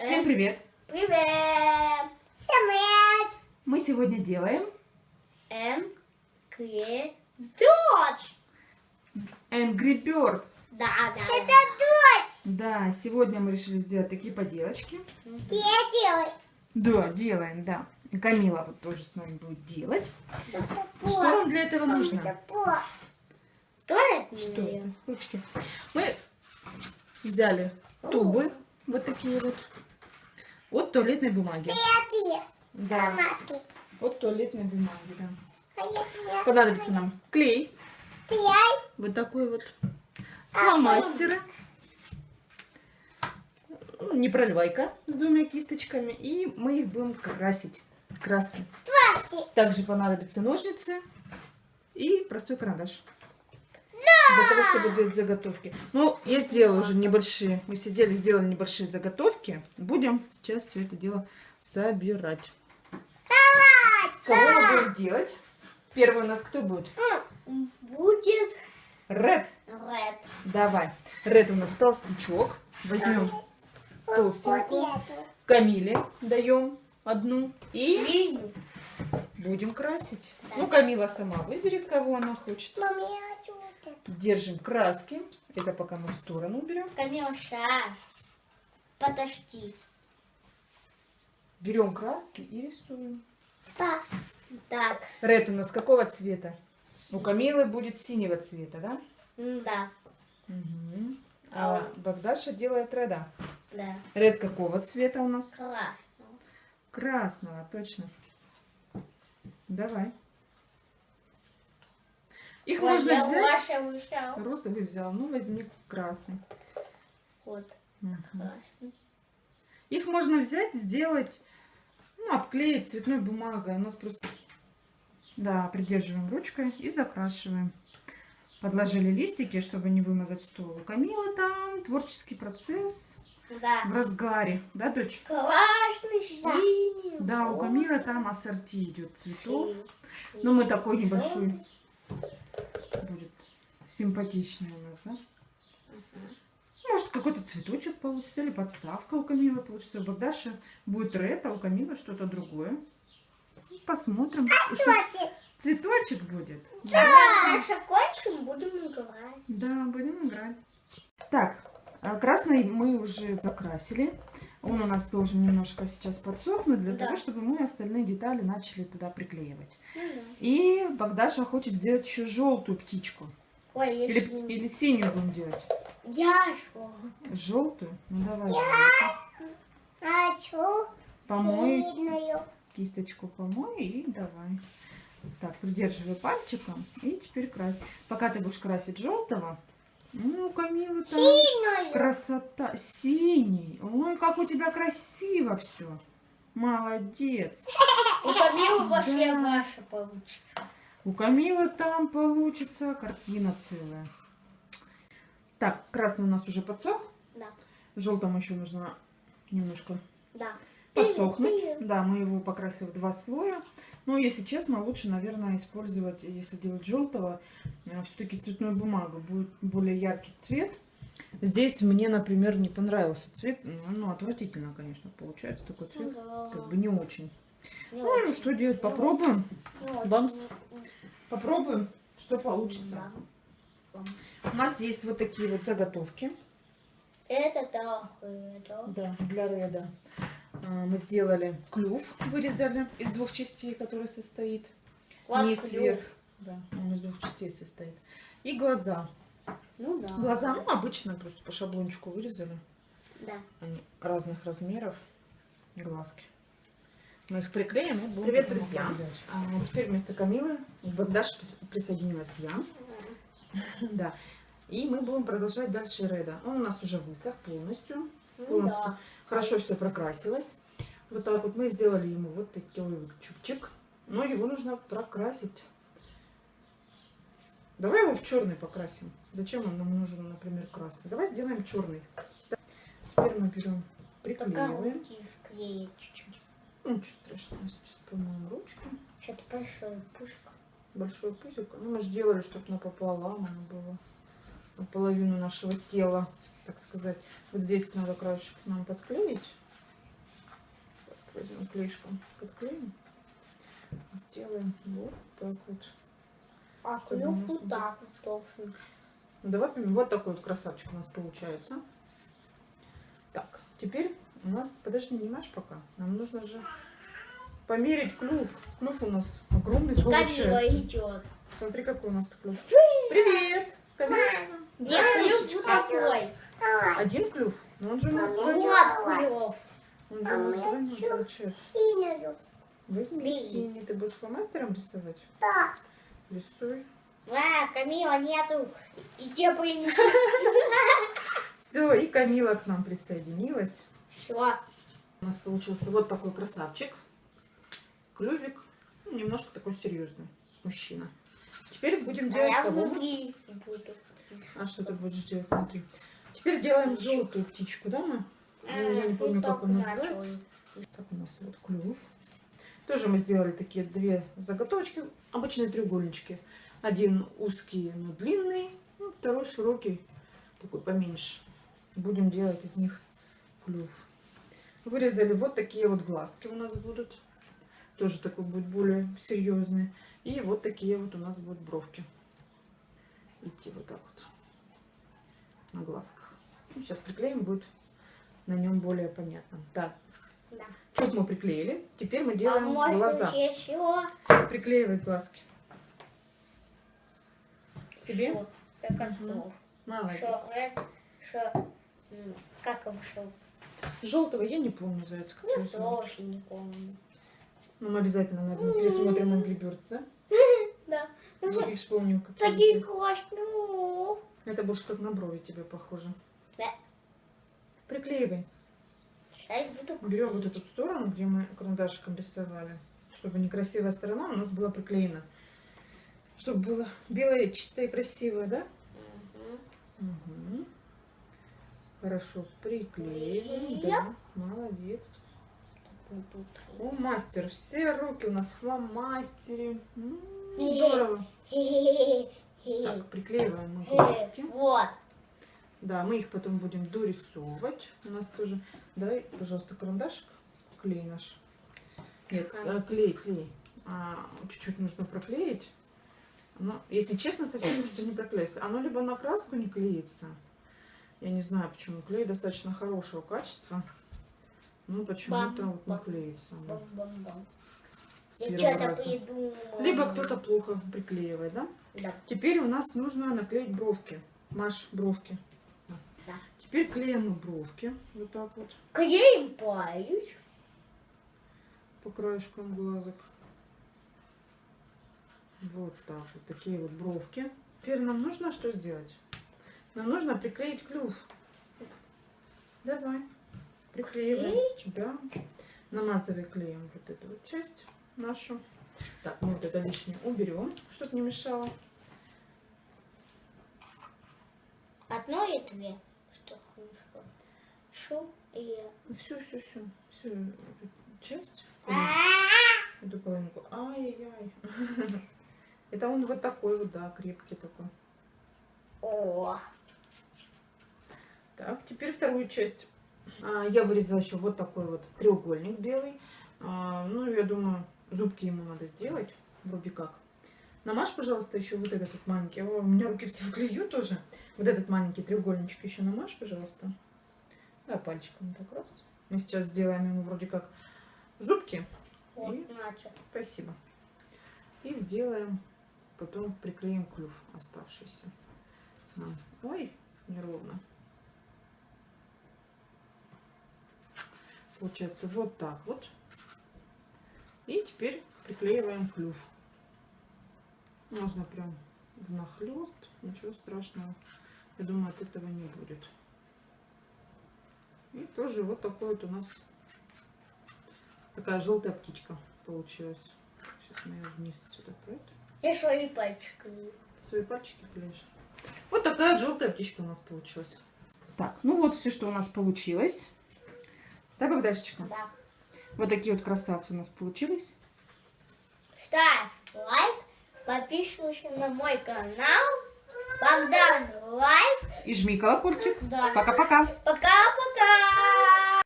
Всем привет! Привет! Всем привет! Мы сегодня делаем Angry Dodge. Angry Birds. Да, да. Это дочь. Да, сегодня мы решили сделать такие поделочки. Я делаю. Да, делаем, да. И Камила вот тоже с нами будет делать. Что вам для этого нужно? Что это? Что это? Ручки. Мы взяли тубы, вот такие вот, от туалетной бумаги. Да, от туалетной бумаги, да. Понадобится нам клей, вот такой вот, фломастеры, ну, не проливайка с двумя кисточками, и мы их будем красить. В. Также понадобятся ножницы и простой карандаш. Для того, чтобы делать заготовки. Ну, я сделала уже небольшие. Мы сидели, сделали небольшие заготовки. Будем сейчас все это дело собирать. Кого мы будем делать? Первый у нас кто будет? Будет Ред. red. Давай. Ред у нас толстячок. Возьмем толстенькую. Камиле даем одну. И Свинью. будем красить. Да. Ну, Камила сама выберет, кого она хочет. Мам, я хочу. Держим краски. Это пока мы в сторону уберем. Камилша. Подожди. Берем краски и рисуем. Так. Так. Ред у нас какого цвета? У Камилы будет синего цвета, да? Да. Угу. А Богдаша делает реда. Да. Ред какого цвета у нас? Красный. Красного, точно. Давай. Их Ой, можно я взять. Маша вышел. Розовый взял, ну возьми красный. Вот. Мгм. Красный. Их можно взять, сделать, ну, обклеить цветной бумагой. У нас просто... Да, придерживаем ручкой и закрашиваем. Подложили листики, чтобы не вымазать стол. У Камилы там творческий процесс Да. в разгаре. Да, дочь? Красный, синий. Да, у Камилы там ассорти идет цветов. Ну, мы такой небольшой симпатичный у нас, да? Может, какой-то цветочек получится, или подставка у Камилы получится. У Богдаши будет ред, а у Камилы что-то другое. Посмотрим. Что, цветочек будет? Да. Наша кончим, будем играть. Да, будем играть. Так, а красный мы уже закрасили. Он у нас должен немножко сейчас подсохнуть, для Да. того, чтобы мы остальные детали начали туда приклеивать. Ну да. И Богдаша хочет сделать еще желтую птичку. Ой, я Или, синюю. или синюю будем делать? Я что? Желтую? Ну давай. желтую. Хочу Помой синюю. кисточку помой и давай. Так, придерживай пальчиком и теперь крась. Пока ты будешь красить желтого, ну, Камила, там Синюю. красота. Синий. Ой, как у тебя красиво все. Молодец. У Камилы вообще Да. ваша получится. У Камилы там получится картина целая. Так, красный у нас уже подсох. Да. Желтому еще нужно немножко Да. подсохнуть. Пилим. Да, мы его покрасили в два слоя. Но, если честно, лучше, наверное, использовать, если делать желтого, все-таки цветную бумагу. Будет более яркий цвет. Здесь мне, например, не понравился цвет. Ну, отвратительно, конечно, получается такой цвет. Да. Как бы не очень. Не Ну, ну что делать? Попробуем. Не. Бамс. Попробуем, что получится. Да. У нас есть вот такие вот заготовки. Это это. Да, для реда. А, Мы сделали клюв, вырезали из двух частей, который состоит. Вот Низ клюв. вверх. Да, он из двух частей состоит. И глаза. Ну да. Глаза, ну, обычно просто по шаблончику вырезали. Да. Они разных размеров. Глазки. Мы их приклеим и будем Привет, друзья. А теперь вместо Камилы прис- присоединилась я. Да. И мы будем продолжать дальше Реда. Он у нас уже высох полностью. Ну Полностью. да. Хорошо все прокрасилось. Вот так вот мы сделали ему вот такой вот чупчик. Но его нужно прокрасить. Давай его в черный покрасим. Зачем он нам нужен, например, красный? Давай сделаем черный. Теперь мы берем, Пока приклеиваем. Ну, ничего страшного, сейчас помоем ручку. Что-то большое пушка. Большой пузик. Ну, мы же делали, чтобы напополам оно было. Наполовину нашего тела, так сказать. Вот здесь надо краешек нам подклеить. клеишком подклеим. Сделаем вот так вот. А клюв вот так вот должен. Давай вот такой вот красавчик у нас получается. Так, теперь у нас, подожди, не маш пока. Нам нужно же померить клюв. Клюв у нас огромный Камила получается. идет. Смотри, какой у нас клюв. Привет! Камила. Нет, клюв вот такой. Один клюв? Но он же у нас Вот двойной. клюв. Он же у нас двойной получается. Возьми Блин. синий. Ты будешь фломастером рисовать? Да. Рисуй. А, Камила нету. И те принеси. Все, и Камила к нам присоединилась. Все. У нас получился вот такой красавчик. Клювик. Ну, немножко такой серьезный мужчина. Теперь будем А делать я кого? внутри буду. А что ты будешь делать внутри? Теперь делаем желтую птичку, да, мы? Я, я не помню, как он называется. Так у нас вот клюв. Тоже мы сделали такие две заготовочки, обычные треугольнички. Один узкий, но длинный, ну, второй широкий, такой поменьше. Будем делать из них клюв. Вырезали вот такие вот глазки у нас будут. Тоже такой будет более серьезный. И вот такие вот у нас будут бровки. Идти вот так вот на глазках. Ну, сейчас приклеим, будет на нем более понятно. Так, Да. чуть мы приклеили. Теперь мы А делаем можно глаза. еще? Приклеивай глазки. Себе? Что? Как готов. Молодец. Что? э? М, Как шел? Желтого я не помню, заяц. Как Я тоже не помню. Ну, мы обязательно, наверное, пересмотрим Angry Birds, да? Да. И, вспомним, как Такие классные. Это больше как на брови тебе похоже. Да. Приклеивай. Берем вот эту сторону, где мы карандашиком рисовали, чтобы некрасивая сторона у нас была приклеена. Чтобы было белое, чистое и красивое, да? Мгм. Угу. Хорошо, приклеиваем, да, молодец. О, мастер, все руки у нас в фломастере. М, Здорово. Так, приклеиваем мы глазки. Вот. Да, мы их потом будем дорисовывать. У нас тоже. Дай, пожалуйста, карандашик. Клей наш. Нет, э, клей, клей. А, Чуть-чуть нужно проклеить. Но, если честно, совсем что не проклеится. Оно либо на краску не клеится. Я не знаю, почему. Клей достаточно хорошего качества. Ну, почему-то вот не клеится. что-то раза. придумала. Либо кто-то плохо приклеивает, да? Да. Теперь у нас нужно наклеить бровки. Маш, бровки. Да. Теперь клеим мы бровки. Вот так вот. Клеим палец. По краешкам глазок. Вот так вот. Такие вот бровки. Теперь нам нужно что сделать? Нам нужно приклеить клюв. Давай. Приклеиваем. Да. Намазывай клеем вот эту вот часть нашу. Так, мы вот это лишнее уберем, чтобы не мешало. Одно и две. Что хорошо. Шу и... Все, все, все. Всю эту часть. Эту половинку. Ай-яй-яй. Это он вот такой вот, да, крепкий такой. О, Так, теперь вторую часть. А, Я вырезала еще вот такой вот треугольник белый. А, Ну, я думаю, зубки ему надо сделать. Вроде как. Намажь, пожалуйста, еще вот этот вот маленький. О, у меня руки все в клею тоже. Вот этот маленький треугольничек еще намажь, пожалуйста. Да, пальчиком так раз. Мы сейчас сделаем ему вроде как зубки. вот, И? начал. Спасибо. И сделаем, потом приклеим клюв оставшийся. Ой, неровно. Получается вот так вот. И теперь приклеиваем клюв. Можно прям внахлёст, ничего страшного. Я думаю, от этого не будет. И тоже вот такой вот у нас такая желтая птичка получилась. Сейчас мы ее вниз сюда поэтому. И свои пальчики. Свои пальчики клеишь. Вот такая желтая птичка у нас получилась. Так, ну вот все, что у нас получилось. Да, Богдашечка? Да. Вот такие вот красавцы у нас получились. Ставь лайк, подписывайся на мой канал. Богдан лайк. И жми колокольчик. Да. Пока-пока. Пока-пока.